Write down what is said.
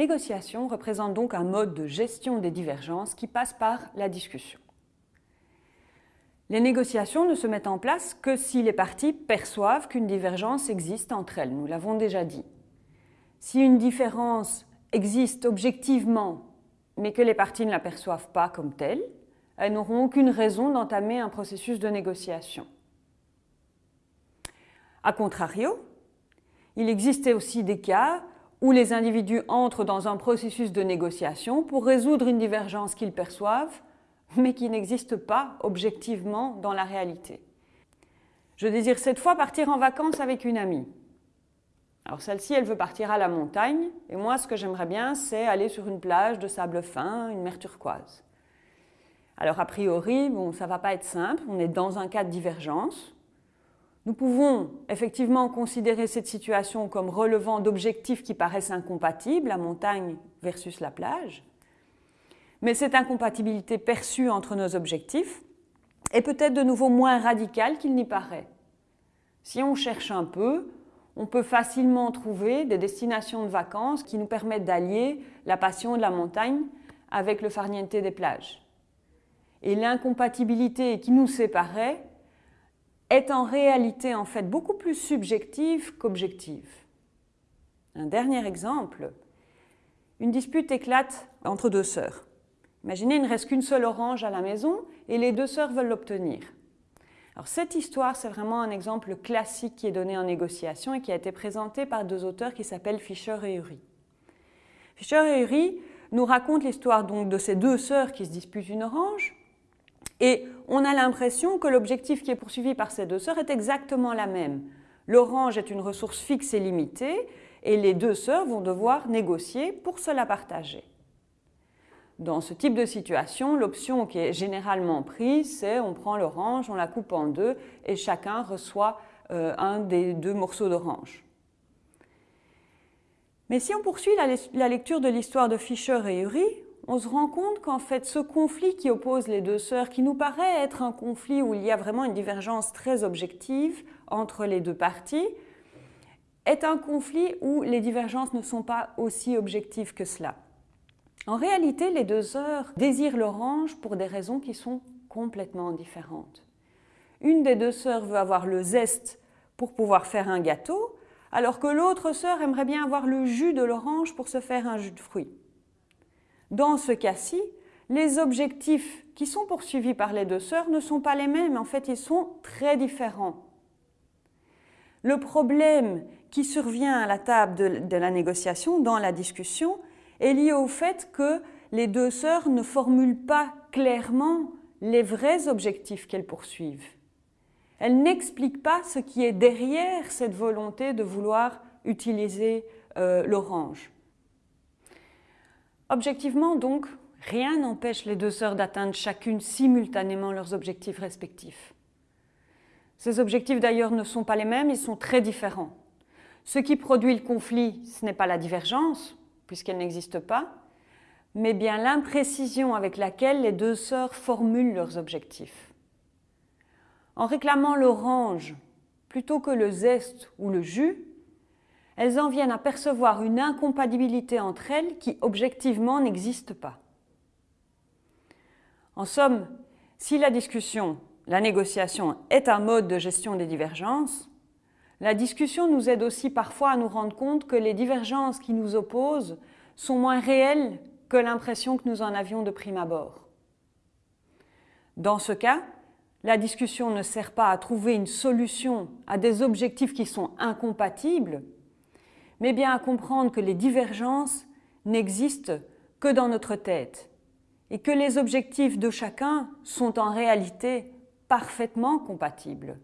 négociation représente donc un mode de gestion des divergences qui passe par la discussion. Les négociations ne se mettent en place que si les parties perçoivent qu'une divergence existe entre elles, nous l'avons déjà dit. Si une différence existe objectivement, mais que les parties ne la perçoivent pas comme telle, elles n'auront aucune raison d'entamer un processus de négociation. A contrario, il existait aussi des cas où les individus entrent dans un processus de négociation pour résoudre une divergence qu'ils perçoivent, mais qui n'existe pas objectivement dans la réalité. Je désire cette fois partir en vacances avec une amie. Alors celle-ci, elle veut partir à la montagne, et moi, ce que j'aimerais bien, c'est aller sur une plage de sable fin, une mer turquoise. Alors a priori, ça ne va pas être simple, on est dans un cas de divergence. Nous pouvons effectivement considérer cette situation comme relevant d'objectifs qui paraissent incompatibles, la montagne versus la plage. Mais cette incompatibilité perçue entre nos objectifs est peut-être de nouveau moins radicale qu'il n'y paraît. Si on cherche un peu, on peut facilement trouver des destinations de vacances qui nous permettent d'allier la passion de la montagne avec le farniente des plages et l'incompatibilité qui nous séparait est en réalité en fait beaucoup plus subjective qu'objective. Un dernier exemple, une dispute éclate entre deux sœurs. Imaginez, il ne reste qu'une seule orange à la maison et les deux sœurs veulent l'obtenir. Alors cette histoire, c'est vraiment un exemple classique qui est donné en négociation et qui a été présenté par deux auteurs qui s'appellent Fischer et Uri. Fischer et Uri nous racontent l'histoire donc de ces deux sœurs qui se disputent une orange et on a l'impression que l'objectif qui est poursuivi par ces deux sœurs est exactement la même. L'orange est une ressource fixe et limitée, et les deux sœurs vont devoir négocier pour se la partager. Dans ce type de situation, l'option qui est généralement prise, c'est on prend l'orange, on la coupe en deux, et chacun reçoit euh, un des deux morceaux d'orange. Mais si on poursuit la, la lecture de l'histoire de Fischer et Uri, on se rend compte qu'en fait ce conflit qui oppose les deux sœurs, qui nous paraît être un conflit où il y a vraiment une divergence très objective entre les deux parties, est un conflit où les divergences ne sont pas aussi objectives que cela. En réalité, les deux sœurs désirent l'orange pour des raisons qui sont complètement différentes. Une des deux sœurs veut avoir le zeste pour pouvoir faire un gâteau, alors que l'autre sœur aimerait bien avoir le jus de l'orange pour se faire un jus de fruits. Dans ce cas-ci, les objectifs qui sont poursuivis par les deux sœurs ne sont pas les mêmes, en fait ils sont très différents. Le problème qui survient à la table de, la négociation, dans la discussion, est lié au fait que les deux sœurs ne formulent pas clairement les vrais objectifs qu'elles poursuivent. Elles n'expliquent pas ce qui est derrière cette volonté de vouloir utiliser euh, l'orange. Objectivement, donc, rien n'empêche les deux sœurs d'atteindre chacune simultanément leurs objectifs respectifs. Ces objectifs d'ailleurs ne sont pas les mêmes, ils sont très différents. Ce qui produit le conflit, ce n'est pas la divergence, puisqu'elle n'existe pas, mais bien l'imprécision avec laquelle les deux sœurs formulent leurs objectifs. En réclamant l'orange plutôt que le zeste ou le jus, elles en viennent à percevoir une incompatibilité entre elles qui objectivement n'existe pas. En somme, si la discussion, la négociation est un mode de gestion des divergences, la discussion nous aide aussi parfois à nous rendre compte que les divergences qui nous opposent sont moins réelles que l'impression que nous en avions de prime abord. Dans ce cas, la discussion ne sert pas à trouver une solution à des objectifs qui sont incompatibles, mais bien à comprendre que les divergences n'existent que dans notre tête et que les objectifs de chacun sont en réalité parfaitement compatibles.